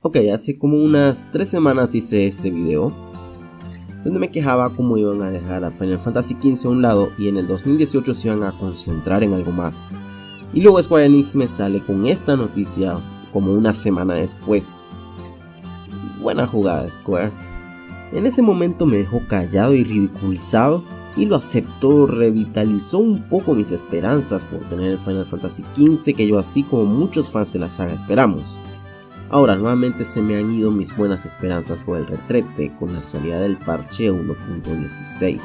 Ok, hace como unas 3 semanas hice este video donde me quejaba cómo iban a dejar a Final Fantasy XV a un lado y en el 2018 se iban a concentrar en algo más. Y luego Square Enix me sale con esta noticia como una semana después. Buena jugada Square. En ese momento me dejó callado y ridiculizado y lo aceptó, revitalizó un poco mis esperanzas por tener el Final Fantasy XV que yo así como muchos fans de la saga esperamos. Ahora nuevamente se me han ido mis buenas esperanzas por el retrete con la salida del parche 1.16.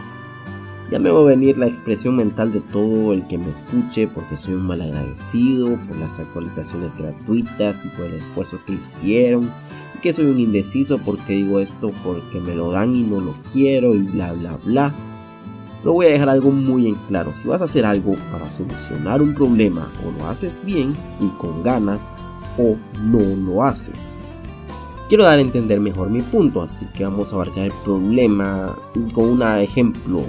Ya me va a venir la expresión mental de todo el que me escuche porque soy un mal agradecido por las actualizaciones gratuitas y por el esfuerzo que hicieron y que soy un indeciso porque digo esto porque me lo dan y no lo quiero y bla bla bla. Lo voy a dejar algo muy en claro, si vas a hacer algo para solucionar un problema o lo haces bien y con ganas o no lo haces. Quiero dar a entender mejor mi punto, así que vamos a abarcar el problema con un ejemplo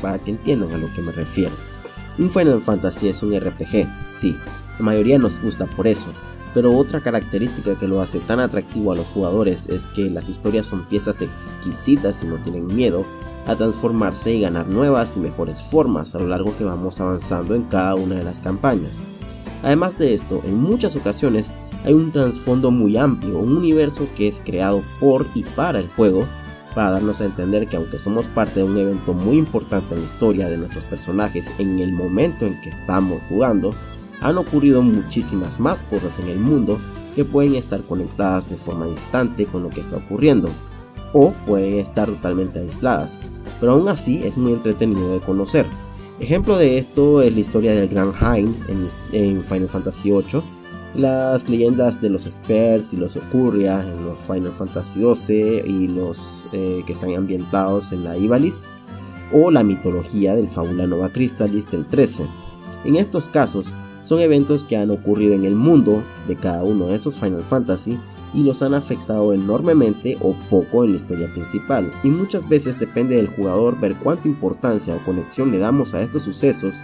para que entiendan a lo que me refiero. Un Final Fantasy es un RPG, sí, la mayoría nos gusta por eso, pero otra característica que lo hace tan atractivo a los jugadores es que las historias son piezas exquisitas y no tienen miedo a transformarse y ganar nuevas y mejores formas a lo largo que vamos avanzando en cada una de las campañas. Además de esto, en muchas ocasiones hay un trasfondo muy amplio, un universo que es creado por y para el juego, para darnos a entender que aunque somos parte de un evento muy importante en la historia de nuestros personajes en el momento en que estamos jugando, han ocurrido muchísimas más cosas en el mundo que pueden estar conectadas de forma distante con lo que está ocurriendo, o pueden estar totalmente aisladas, pero aún así es muy entretenido de conocer. Ejemplo de esto es la historia del Gran Hein en, Final Fantasy VIII, las leyendas de los Spurs y los Ocurria en los Final Fantasy XII y los eh, que están ambientados en la Ivalice, o la mitología del Fábula Nova Crystallis del 13. En estos casos, son eventos que han ocurrido en el mundo de cada uno de esos Final Fantasy y los han afectado enormemente o poco en la historia principal, y muchas veces depende del jugador ver cuánta importancia o conexión le damos a estos sucesos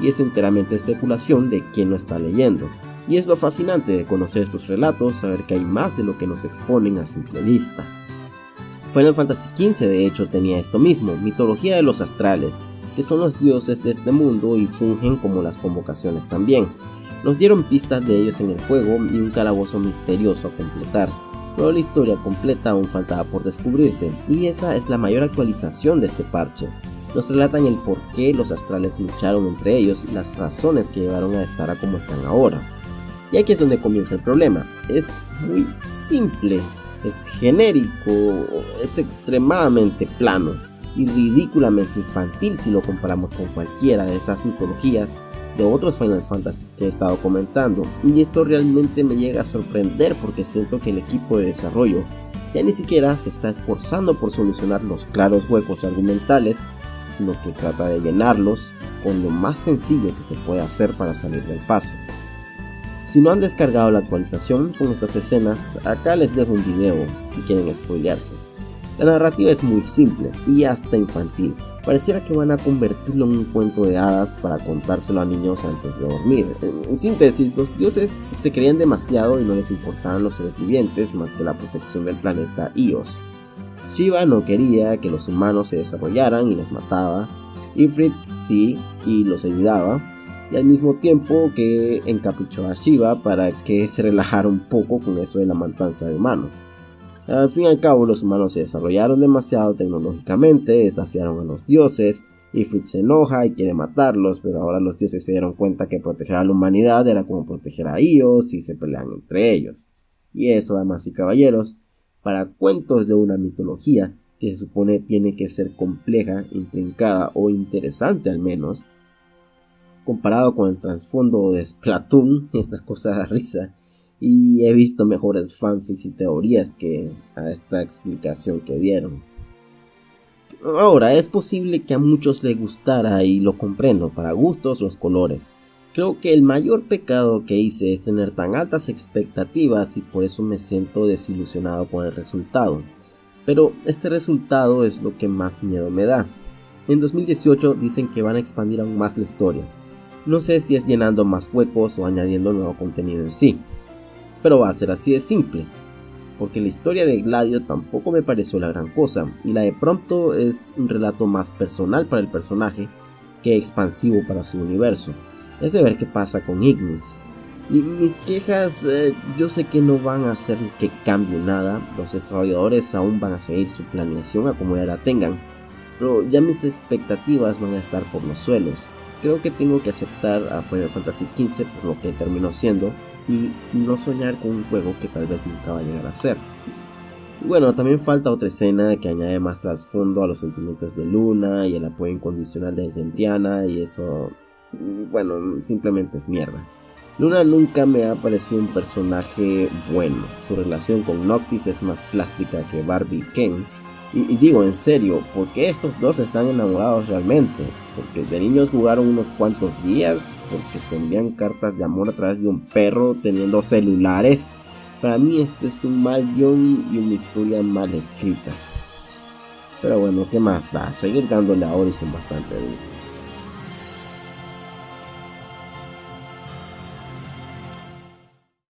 y es enteramente especulación de quien lo está leyendo. Y es lo fascinante de conocer estos relatos, saber que hay más de lo que nos exponen a simple vista. Final Fantasy XV de hecho tenía esto mismo, mitología de los astrales, que son los dioses de este mundo y fungen como las convocaciones también. Nos dieron pistas de ellos en el juego y un calabozo misterioso a completar, pero la historia completa aún faltaba por descubrirse, y esa es la mayor actualización de este parche. Nos relatan el por qué los astrales lucharon entre ellos y las razones que llevaron a estar a como están ahora. Y aquí es donde comienza el problema. Es muy simple, es genérico, es extremadamente plano y ridículamente infantil si lo comparamos con cualquiera de esas mitologías de otros Final Fantasy que he estado comentando y esto realmente me llega a sorprender porque siento que el equipo de desarrollo ya ni siquiera se está esforzando por solucionar los claros huecos argumentales, sino que trata de llenarlos con lo más sencillo que se puede hacer para salir del paso. Si no han descargado la actualización con estas escenas, acá les dejo un video si quieren spoilearse. La narrativa es muy simple y hasta infantil, pareciera que van a convertirlo en un cuento de hadas para contárselo a niños antes de dormir. En, síntesis, los dioses se creían demasiado y no les importaban los seres vivientes más que la protección del planeta Ios. Shiva no quería que los humanos se desarrollaran y los mataba, Ifrit sí y los ayudaba, y al mismo tiempo que encaprichó a Shiva para que se relajara un poco con eso de la matanza de humanos. Al fin y al cabo, los humanos se desarrollaron demasiado tecnológicamente, desafiaron a los dioses, y Fritz se enoja y quiere matarlos, pero ahora los dioses se dieron cuenta que proteger a la humanidad era como proteger a ellos y se pelean entre ellos. Y eso, damas y caballeros, para cuentos de una mitología que se supone tiene que ser compleja, intrincada o interesante al menos, comparado con el trasfondo de Splatoon, estas cosas de risa, y he visto mejores fanfics y teorías que a esta explicación que dieron. Ahora, es posible que a muchos les gustara y lo comprendo, para gustos los colores. Creo que el mayor pecado que hice es tener tan altas expectativas y por eso me siento desilusionado con el resultado. Pero este resultado es lo que más miedo me da. En 2018 dicen que van a expandir aún más la historia. No sé si es llenando más huecos o añadiendo nuevo contenido en sí pero va a ser así de simple. porque la historia de Gladio tampoco me pareció la gran cosa, y la de Prompto es un relato más personal para el personaje que expansivo para su universo. Es de ver qué pasa con Ignis. Y mis quejas eh, yo sé que no van a hacer que cambie nada, los desarrolladores aún van a seguir su planeación a como ya la tengan, pero ya mis expectativas van a estar por los suelos. Creo que tengo que aceptar a Final Fantasy XV por lo que terminó siendo y no soñar con un juego que tal vez nunca va a llegar a ser. bueno, también falta otra escena que añade más trasfondo a los sentimientos de Luna y el apoyo incondicional de Gentiana y eso, bueno, simplemente es mierda. Luna nunca me ha parecido un personaje bueno, su relación con Noctis es más plástica que Barbie y Ken, y, digo, en serio, ¿por qué estos dos están enamorados realmente? Porque de niños jugaron unos cuantos días, porque se envían cartas de amor a través de un perro teniendo celulares. Para mí esto es un mal guion y una historia mal escrita. Pero bueno, ¿qué más da? Seguir dándole a Horizon bastante